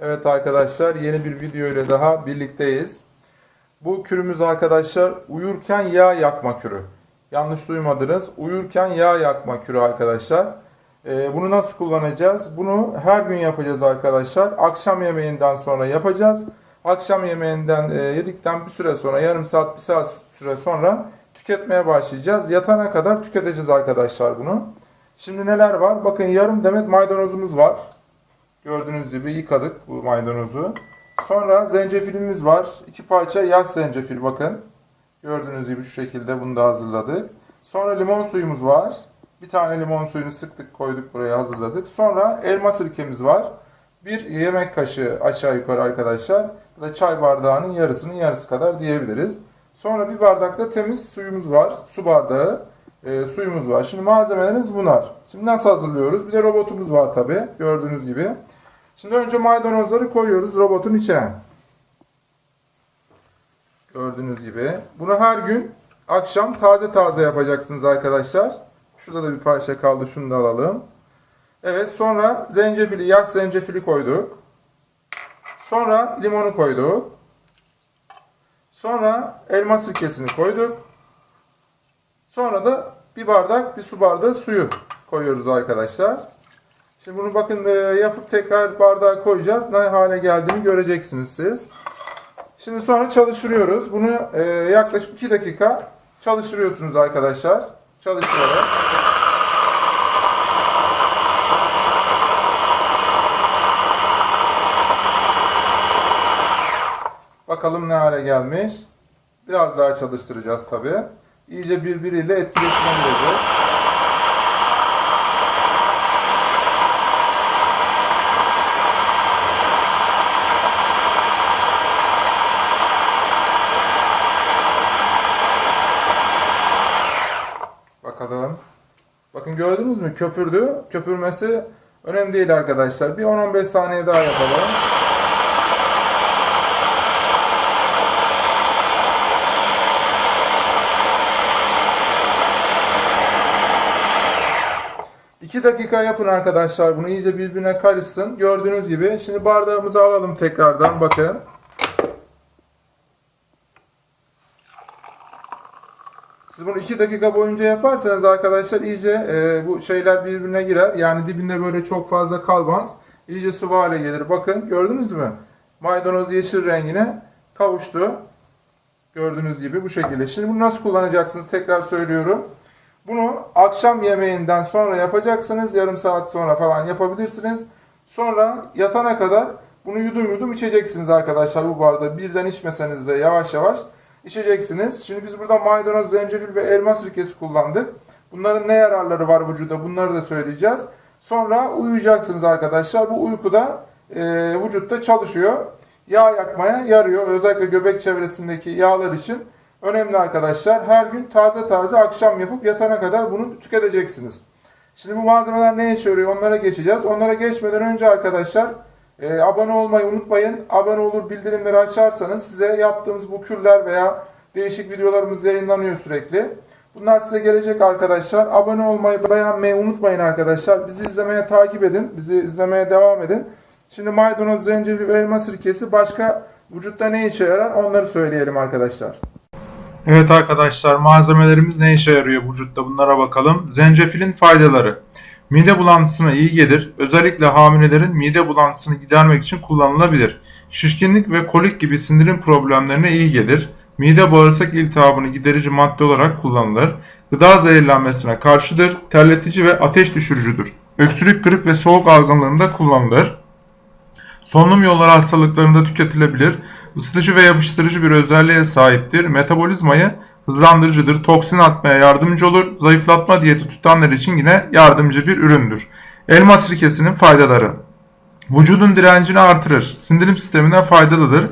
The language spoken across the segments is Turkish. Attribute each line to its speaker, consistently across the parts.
Speaker 1: Evet arkadaşlar yeni bir video ile daha birlikteyiz. Bu kürümüz arkadaşlar uyurken yağ yakma kürü. Yanlış duymadınız. Uyurken yağ yakma kürü arkadaşlar. Ee, bunu nasıl kullanacağız? Bunu her gün yapacağız arkadaşlar. Akşam yemeğinden sonra yapacağız. Akşam yemeğinden e, yedikten bir süre sonra yarım saat bir saat süre sonra tüketmeye başlayacağız. Yatana kadar tüketeceğiz arkadaşlar bunu. Şimdi neler var? Bakın yarım demet maydanozumuz var. Gördüğünüz gibi yıkadık bu maydanozu. Sonra zencefilimiz var. İki parça yaş zencefil bakın. Gördüğünüz gibi şu şekilde bunu da hazırladık. Sonra limon suyumuz var. Bir tane limon suyunu sıktık koyduk buraya hazırladık. Sonra elma sirkemiz var. Bir yemek kaşığı aşağı yukarı arkadaşlar. Ya da çay bardağının yarısının yarısı kadar diyebiliriz. Sonra bir bardakta temiz suyumuz var. Su bardağı e, suyumuz var. Şimdi malzemelerimiz bunlar. Şimdi nasıl hazırlıyoruz? Bir de robotumuz var tabi gördüğünüz gibi. Şimdi önce maydanozları koyuyoruz robotun içine. Gördüğünüz gibi. Bunu her gün akşam taze taze yapacaksınız arkadaşlar. Şurada da bir parça kaldı. Şunu da alalım. Evet sonra zencefili, yaş zencefili koyduk. Sonra limonu koyduk. Sonra elma sirkesini koyduk. Sonra da bir bardak, bir su bardağı suyu koyuyoruz arkadaşlar. Şimdi bunu bakın e, yapıp tekrar bardağa koyacağız. Ne hale geldiğini göreceksiniz siz. Şimdi sonra çalıştırıyoruz. Bunu e, yaklaşık 2 dakika çalıştırıyorsunuz arkadaşlar. Çalıştırarak. Bakalım ne hale gelmiş. Biraz daha çalıştıracağız tabi. İyice birbiriyle etkileşime girecek. Bakalım. Gördünüz mü? Köpürdü. Köpürmesi önemli değil arkadaşlar. Bir 10-15 saniye daha yapalım. İki dakika yapın arkadaşlar. Bunu iyice birbirine karışsın. Gördüğünüz gibi. Şimdi bardağımızı alalım tekrardan. Bakın. Siz bunu 2 dakika boyunca yaparsanız arkadaşlar iyice e, bu şeyler birbirine girer. Yani dibinde böyle çok fazla kalmaz. İyice sıvı hale gelir. Bakın gördünüz mü? Maydanoz yeşil rengine kavuştu. Gördüğünüz gibi bu şekilde. Şimdi bunu nasıl kullanacaksınız tekrar söylüyorum. Bunu akşam yemeğinden sonra yapacaksınız. Yarım saat sonra falan yapabilirsiniz. Sonra yatana kadar bunu yudum yudum içeceksiniz arkadaşlar bu bardağı. Birden içmeseniz de yavaş yavaş içeceksiniz. Şimdi biz burada maydanoz, zencefil ve elma sirkesi kullandık. Bunların ne yararları var vücuda bunları da söyleyeceğiz. Sonra uyuyacaksınız arkadaşlar. Bu uykuda e, vücutta çalışıyor. Yağ yakmaya yarıyor. Özellikle göbek çevresindeki yağlar için önemli arkadaşlar. Her gün taze taze akşam yapıp yatana kadar bunu tüketeceksiniz. Şimdi bu malzemeler ne işe yarıyor onlara geçeceğiz. Onlara geçmeden önce arkadaşlar e, abone olmayı unutmayın. Abone olur bildirimleri açarsanız size yaptığımız bu kürler veya değişik videolarımız yayınlanıyor sürekli. Bunlar size gelecek arkadaşlar. Abone olmayı, beğenmeyi unutmayın arkadaşlar. Bizi izlemeye takip edin. Bizi izlemeye devam edin. Şimdi maydanoz, zencefil ve elma sirkesi başka vücutta ne işe yarar onları söyleyelim arkadaşlar. Evet arkadaşlar malzemelerimiz ne işe yarıyor vücutta bunlara bakalım. Zencefilin faydaları. Mide bulantısına iyi gelir. Özellikle hamilelerin mide bulantısını gidermek için kullanılabilir. Şişkinlik ve kolik gibi sindirim problemlerine iyi gelir. Mide bağırsak iltihabını giderici madde olarak kullanılır. Gıda zehirlenmesine karşıdır. Terletici ve ateş düşürücüdür. Öksürük, grip ve soğuk algınlığında kullanılır. Solunum yolları hastalıklarında tüketilebilir. Isıtıcı ve yapıştırıcı bir özelliğe sahiptir. Metabolizmayı hızlandırıcıdır. Toksin atmaya yardımcı olur. Zayıflatma diyeti tutanlar için yine yardımcı bir üründür. Elma sirkesinin faydaları. Vücudun direncini artırır. Sindirim sistemine faydalıdır.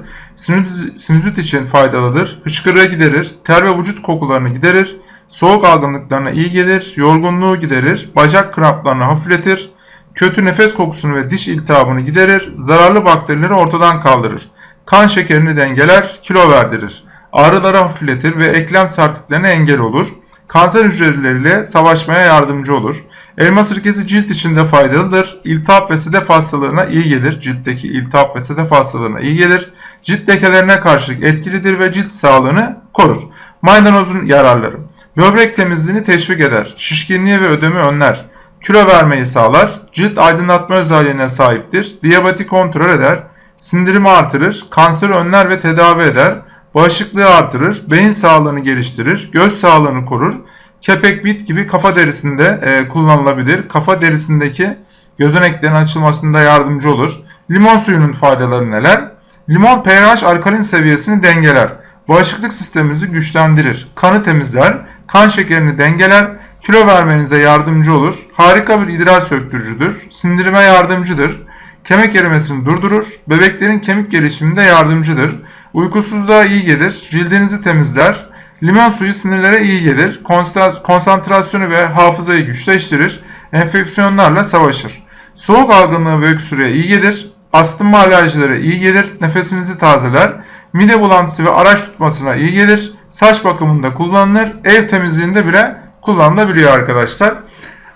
Speaker 1: Sinüzit için faydalıdır. Hıçkırığı giderir. Ter ve vücut kokularını giderir. Soğuk algınlıklarına iyi gelir. Yorgunluğu giderir. Bacak kramplarını hafifletir. Kötü nefes kokusunu ve diş iltihabını giderir. Zararlı bakterileri ortadan kaldırır. Kan şekerini dengeler, kilo verdirir. Ağrıları hafifletir ve eklem sertliklerine engel olur. Kanser hücreleriyle savaşmaya yardımcı olur. Elma sirkesi cilt için de faydalıdır. İltihap ve sedef hastalığına iyi gelir. Ciltteki iltihap ve sedef hastalığına iyi gelir. Cilt lekelerine karşı etkilidir ve cilt sağlığını korur. Maydanozun yararları. Böbrek temizliğini teşvik eder. Şişkinliği ve ödemi önler. Kilo vermeyi sağlar. Cilt aydınlatma özelliğine sahiptir. Diyabeti kontrol eder. Sindirimi artırır. Kanseri önler ve tedavi eder. Bağışıklığı artırır. Beyin sağlığını geliştirir. Göz sağlığını korur. Kepek bit gibi kafa derisinde e, kullanılabilir. Kafa derisindeki gözeneklerin açılmasında yardımcı olur. Limon suyunun faydaları neler? Limon pH alkalin seviyesini dengeler. Bağışıklık sistemimizi güçlendirir. Kanı temizler. Kan şekerini dengeler. Kilo vermenize yardımcı olur. Harika bir idrar söktürücüdür. Sindirime yardımcıdır. Kemik erimesini durdurur. Bebeklerin kemik gelişiminde yardımcıdır. Uykusuzluğa iyi gelir. Cildinizi temizler. Limon suyu sinirlere iyi gelir. Konsantra- Konsantrasyonu ve hafızayı güçleştirir. Enfeksiyonlarla savaşır. Soğuk algınlığı ve öksürüğe iyi gelir. Astım alerjilere iyi gelir. Nefesinizi tazeler. Mide bulantısı ve araç tutmasına iyi gelir. Saç bakımında kullanılır. Ev temizliğinde bile kullanılabiliyor arkadaşlar.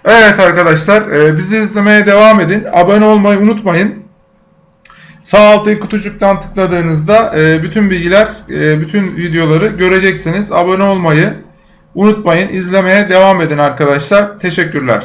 Speaker 1: Evet arkadaşlar e, bizi izlemeye devam edin. Abone olmayı unutmayın. Sağ alttaki kutucuktan tıkladığınızda e, bütün bilgiler, e, bütün videoları göreceksiniz. Abone olmayı unutmayın. İzlemeye devam edin arkadaşlar. Teşekkürler.